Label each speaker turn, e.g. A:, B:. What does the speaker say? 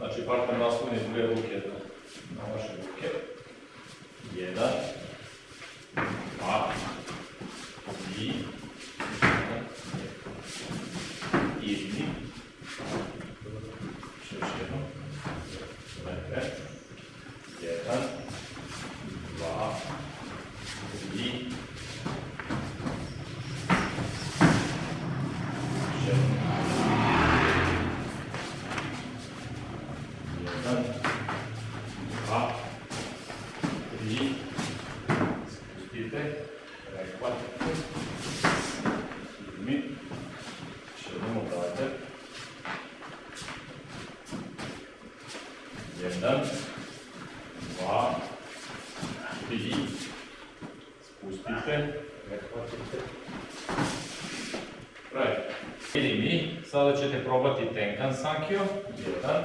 A: Znači, partner naslonjen dve ruke na vaše ruke. Jedan, European a trei scutite, care poate filmi și luăm o dată. Le dăm va trei scutite, care poate Right. Elimi, sadece de probati tenkan sanki o. Jedan.